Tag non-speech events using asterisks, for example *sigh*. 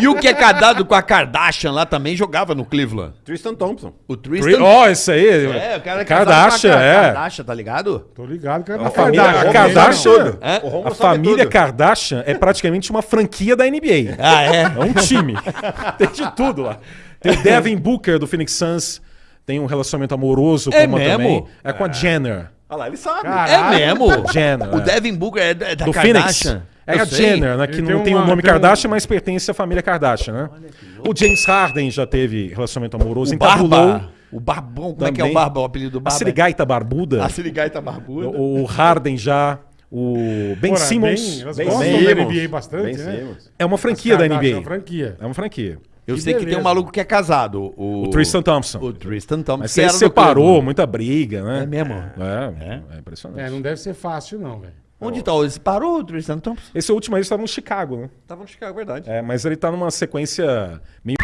e o que é casado com a Kardashian lá também jogava no Cleveland. Tristan Thompson. O Tri- Tristan. Ó, esse aí. É, o cara é Kardashian, com a é. Kardashian, tá ligado? Tô ligado, cara. A família a Kardashian, É? A família. Kardashian é praticamente uma franquia da NBA. Ah, é? É um time. *laughs* Tem de tudo lá. Tem o Devin Booker do Phoenix Suns. Tem um relacionamento amoroso com É uma mesmo? também. É com a Jenner. Olha lá, ele sabe. É mesmo? Jenner. O é. Devin Booker é da, da do Phoenix. É Eu a sei. Jenner, né? Que não tem tem o uma- nome tem um- Kardashian, mas pertence à família Kardashian, né? O James Harden já teve relacionamento amoroso, O entabulou. Barba. O Barbão. Como é que é o Também. Barba? O apelido do A Barba? Sirigaita Barbuda. A Sirigaita Barbuda. O Harden já. O Ben Porra, Simmons. Ben gostam Simmons. da NBA bastante, Ben né? Simmons. É uma franquia da NBA. É uma franquia. É uma franquia. Eu Que sei que tem um beleza. maluco que é casado. O, O Tristan Thompson. O Tristan Thompson. Mas que do separou, Cleveland. muita briga, né? É mesmo? É, é, impressionante. É, não deve ser fácil, não, velho. Onde tá? Ele parou do Tristan Thompson? Esse último aí estava no Chicago, né? Estava no Chicago, é verdade. É, mas ele está numa sequência meio.